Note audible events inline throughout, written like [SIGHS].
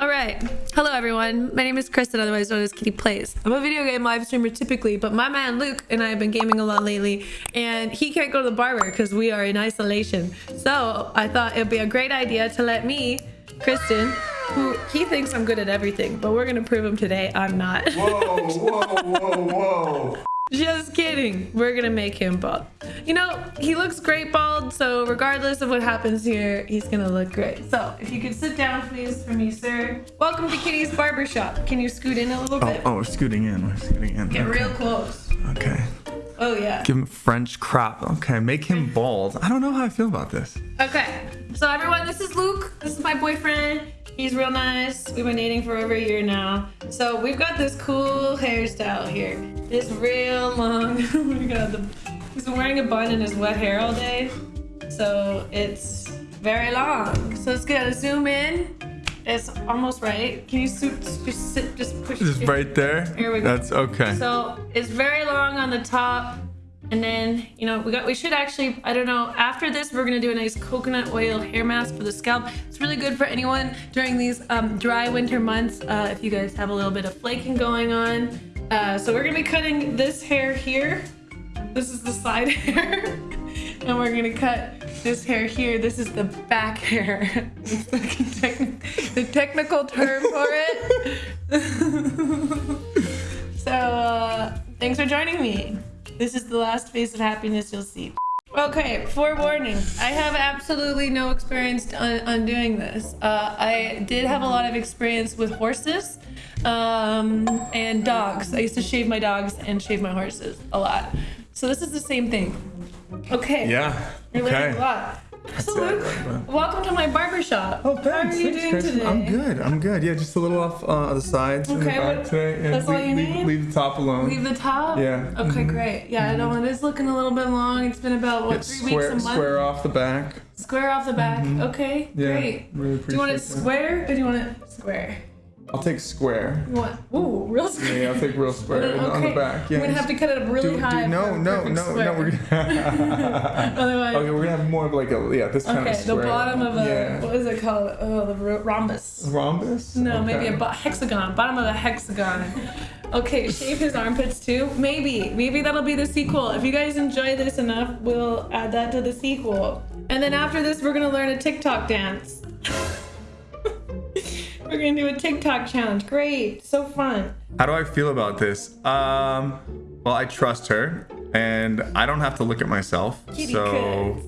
All right. Hello, everyone. My name is Kristen, otherwise known as Kitty Plays. I'm a video game live streamer typically, but my man Luke and I have been gaming a lot lately, and he can't go to the barber because we are in isolation. So I thought it'd be a great idea to let me, Kristen, who he thinks I'm good at everything, but we're gonna prove him today I'm not. Whoa, whoa, whoa, whoa. Just kidding. We're gonna make him bald. You know, he looks great bald, so regardless of what happens here, he's gonna look great. So, if you could sit down, please, for me, sir. Welcome to Kitty's Barbershop. Can you scoot in a little Oh, bit? oh, we're scooting in. We're scooting in. Get okay. real close. Okay. Oh, yeah. Give him French crop. Okay, make him bald. I don't know how I feel about this. Okay. So, everyone, this is Luke. This is my boyfriend. He's real nice. We've been dating for over a year now. So, we've got this cool hairstyle here. This real long. [LAUGHS] oh my god. The, he's been wearing a bun in his wet hair all day. So, it's very long. So, let's gonna zoom in. It's almost right. Can you just sit, just push Just right there. Here we go. That's okay. So it's very long on the top. And then, you know, we got we should actually, I don't know, after this we're gonna do a nice coconut oil hair mask for the scalp. It's really good for anyone during these um, dry winter months uh, if you guys have a little bit of flaking going on. Uh, so we're gonna be cutting this hair here. This is the side [LAUGHS] hair. and we're gonna cut this hair here. This is the back hair. The technical term for it. [LAUGHS] So, uh, thanks for joining me. This is the last face of happiness you'll see. Okay, forewarning. I have absolutely no experience on, on doing this. Uh, I did have a lot of experience with horses um, and dogs. I used to shave my dogs and shave my horses a lot. So this is the same thing. Okay. yeah. You're learning Okay. So Luke, welcome to my barbershop. Oh, thanks. How are you thanks, doing Kristen. today? I'm good. I'm good. Yeah, just a little off uh, the sides and the Okay, back today. Yeah, that's all leave, you leave- need? Leave the top alone. Leave the top? Yeah. Okay, mm-hmm. great. Yeah, I know it is looking a little bit long. It's been about, what, Get three square, weeks a month? square off the back. Square off the back. Mm-hmm. Okay, Yeah. great. Really Do you want it appreciate that. square or do you want it square? I'll take square. Want, ooh, real square. Yeah, I'll take real square Okay, [LAUGHS] on the back. Yeah. I'm gonna have to cut it up really do, do, high. no, no, no, square. no. We're gonna. [LAUGHS] Otherwise, okay, we're gonna have more of like a yeah this kind okay, of the bottom of a, yeah. what is it called? Oh, the rhombus. rhombus. No, maybe a hexagon. Bottom of a hexagon. Okay, shave his armpits too. Maybe, maybe that'll be the sequel. If you guys enjoy this enough, we'll add that to the sequel. And then after this, we're gonna learn a TikTok dance. We're gonna do a TikTok challenge. Great, so fun. How do I feel about this? Um, well, I trust her, and I don't have to look at myself, Kitty so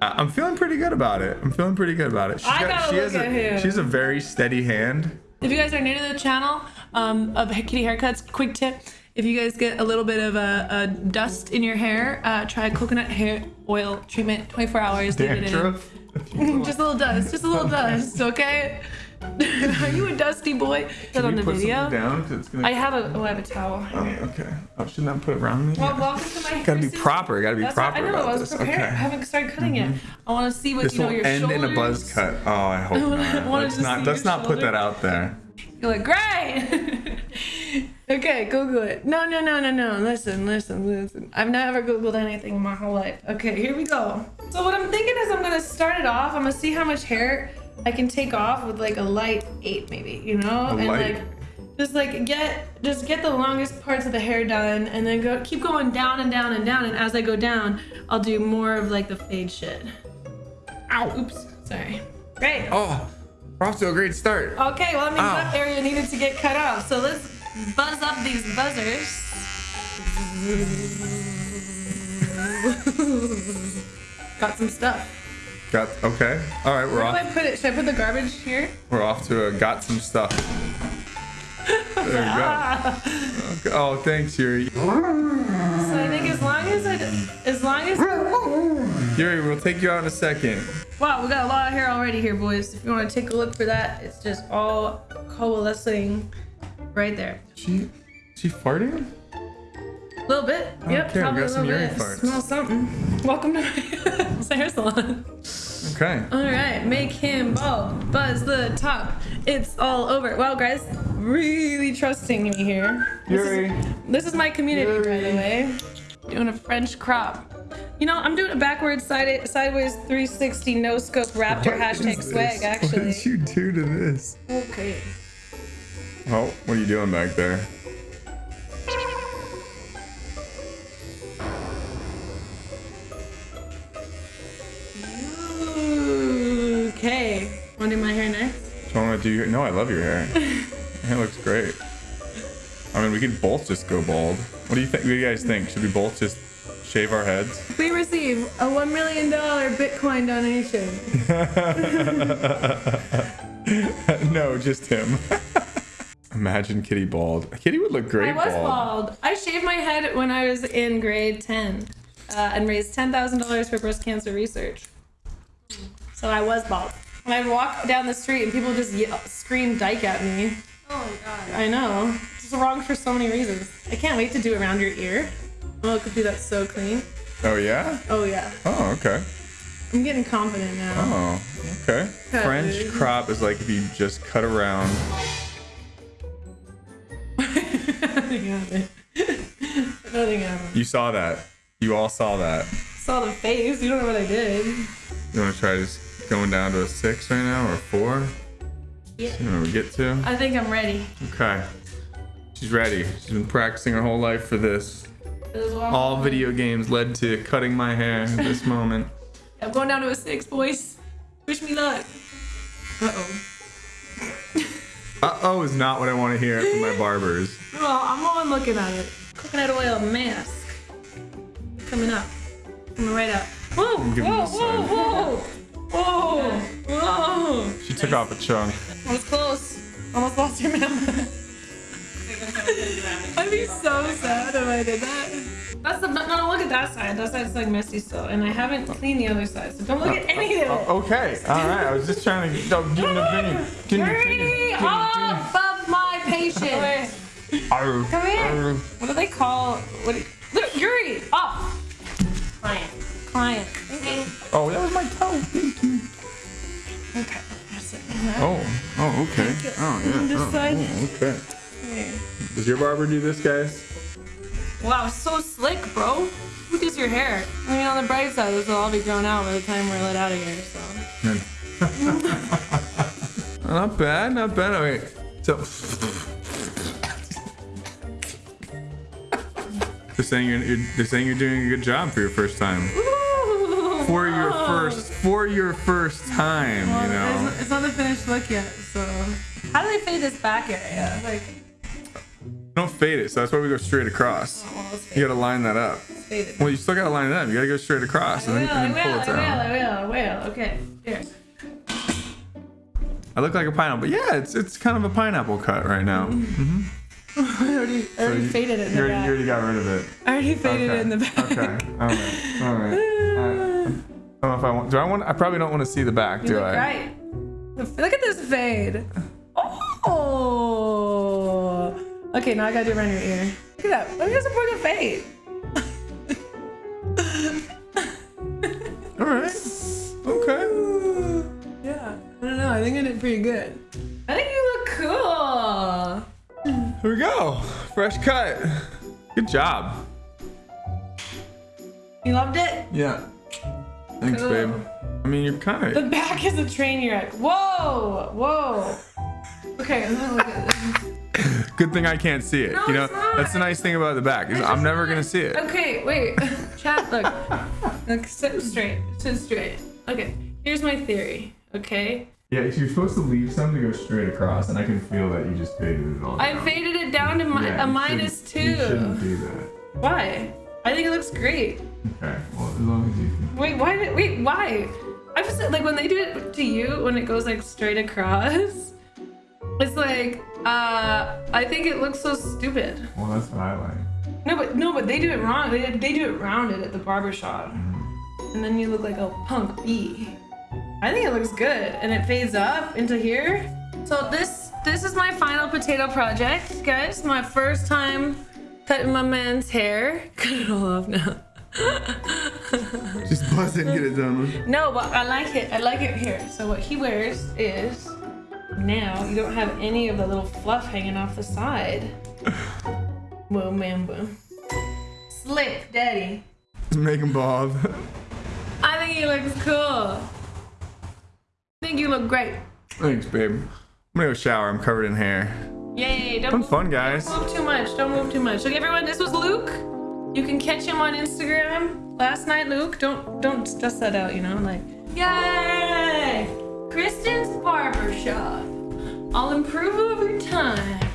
I- I'm feeling pretty good about it. I'm feeling pretty good about it. She's I gotta she look has at a, him. She's a very steady hand. If you guys are new to the channel um, of Kitty Haircuts, quick tip: if you guys get a little bit of a, a dust in your hair, uh, try coconut hair oil treatment. 24 hours. leave it in. Dandruff. [LAUGHS] just a little dust, just a little dust, okay? [LAUGHS] Are you a dusty boy? That on the you put video. down? 'Cause it's gonna. I have a, oh, I have a towel. Oh, okay. Oh, shouldn't I put it around me? Well, welcome to my Gotta be proper. Gotta be That's proper what, I know. about I was this. prepared. I haven't started cutting it. Mm-hmm. I want to see what This you know your end shoulders. in a buzz cut. Oh, I [LAUGHS] hope not. wanted Let's not. see Let's not put that out there. You're like, great. [LAUGHS] okay, Google it. No, no, no, no, no. Listen, listen, listen. I've never Googled anything in my whole life. Okay, here we go. So what I'm thinking is I'm gonna start it off. I'm gonna see how much hair I can take off with like a light eight, maybe. You know, A and light- like just like get just get the longest parts of the hair done, and then go keep going down and down and down. And as I go down, I'll do more of like the fade shit. Ow! Oops. Sorry. Great. Oh, we're off to a great start. Okay, well, means Ow. that area needed to get cut off. So let's buzz up these buzzers. [LAUGHS] Got some stuff. Got okay. All right, we're Where do. I put it? Should I put the garbage here? We're off to a got some stuff. There we go. Okay. [LAUGHS] Oh, thanks, Yuri. So I think as long as it, as long as, Yuri, we'll take you out in a second. wow, we got a lot of hair already here, boys. If you want to take a look for that, it's just all coalescing right there. She, she farting? A little bit. don't yep, care, we got a some little Yuri bit. farts. Smell something. Welcome to [LAUGHS] my [LAUGHS] hair salon. Okay. All right, make him bald. Buzz the top. It's all over. Wow, guys, really trusting me here. This Yuri. Is, this is my community, by the way. Doing a French crop. You know, I'm doing a backwards side sideways 360 no scope raptor What hashtag swag this? [LAUGHS] actually. What did you do to this? Okay. Oh, what are you doing back there? Want to do my hair next? Do you want to do your? No, I love your hair. [LAUGHS] Hair looks great. I mean, we could both just go bald. What do you think? What do you guys think? Should we both just shave our heads? We receive a one million dollar Bitcoin donation. [LAUGHS] no, just him. [LAUGHS] Imagine Kitty bald. Kitty would look great I was bald. bald. I shaved my head when I was in grade 10 uh, and raised $10,000 for breast cancer research. So I was bald. And I'd walk down the street and people just yell, scream dyke at me. Oh my god. I know. It's wrong for so many reasons. I can't wait to do it around your ear. Oh, I could do that so clean. Oh yeah. Oh, yeah. Oh okay. I'm getting confident now. Oh okay. Cut, French dude. crop is like if you just cut around. Nothing happened. Nothing happened. You saw that. You all saw that. Saw the face. You don't know what I did. You want to try just going down to a six right now or a four? Yeah. You know we get to? I think I'm ready. Okay. She's ready. She's been practicing her whole life for this. This All video games led to cutting my hair at this [LAUGHS] moment. I'm going down to a six, boys. Wish me luck. Uh oh. Uh oh is not what I want to hear from my barbers. [LAUGHS] Well, I'm on looking at it. Coconut oil mask. Coming up. Coming right up. Whoa, whoa, whoa, whoa. [LAUGHS] Whoa, whoa. She took off a chunk. I was close. Almost lost your member. [LAUGHS] I'd be so sad if I did that. That's the no, no. Look at that side. That side's like messy still, and I haven't cleaned the other side. So don't look at oh, any of oh, it. Oh, okay. All right. I was just trying to no, give an opinion. Give an opinion. Hurry Give an opinion. above my patience. Arr, Come here. arr. What do they call? What? Do, look, Yuri, up. Client. Client. Oh, that was my toe. Oh. Oh, okay. Oh, yeah. Oh, oh, okay. Does your barber do this, guys? Wow, so slick, bro. Who does your hair? I mean, on the bright side, this will all be grown out by the time we're let out of here. So. [LAUGHS] not bad. Not bad. Okay. So. They're saying you're, you're they're saying you're doing a good job for your first time. For your first for your first time, you know. It's, it's not the finished look yet. So. How do they fade this back area? Like, Don't fade it, so that's why we go straight across. well, You gotta line that up. faded. Well, you still gotta line it up. You gotta go straight across I and will, then, I and will, then pull I it will, down. I will, I will. Okay, here. I look like a pineapple. Yeah, it's it's kind of a pineapple cut right now. [LAUGHS] Mm-hmm. I already, I already you- faded it in You the already, you already got rid of it. I already faded okay. it in the back. Okay. All right. All right. [LAUGHS] I, I know if I want. Do I want? I probably don't want to see the back. You do look I? right. Look at this fade. Oh. Okay, now I gotta do it around your ear. Look at that. Look at this important fade. All right. Okay. Yeah. I don't know. I think I did pretty good. I think you look cool. Here we go. Fresh cut. Good job. You loved it? Yeah. Thanks, Cool. babe. I mean, you're kind of... The back is a train wreck. Whoa. Whoa. Okay, I'm gonna look at this. Good thing I can't see it. No, you know, it's not. that's the nice thing about the back is I'm never gonna see it. Okay, wait. [LAUGHS] Chat, look. Look, sit straight. Sit straight. Okay, here's my theory, okay? Yeah, you're supposed to leave some to go straight across, and I can feel that you just faded it all. I faded it down to mi- Yeah, a you You shouldn't two. do that. Why? I think it looks great. Okay. Well, as long as you can. Wait, why? did- Wait, why? I just like when they do it to you when it goes like straight across. [LAUGHS] It's like, uh, I think it looks so stupid. Well, that's what I like. No, but no, but they do it wrong. They, they do it rounded at the barber shop, and then you look like a punk bee. I think it looks good, and it fades up into here. So this this is my final potato project, guys. My first time cutting my man's hair. [LAUGHS] Cut it all off now. Just buzz it and get it done. No, but I like it. I like it here. So what he wears is now you don't have any of the little fluff hanging off the side. [SIGHS] Whoa, man, boom. Slick, daddy. Make him bald. I think he looks cool. I think you look great. Thanks, babe. I'm gonna go shower. I'm covered in hair. Yay! Don't Fun move, fun, guys. Don't move too much. Don't move too much. Look, everyone. This was Luke. You can catch him on Instagram. Last night, Luke. Don't don't stress that out. You know, like yay! Kristen's barber shop. I'll improve over time.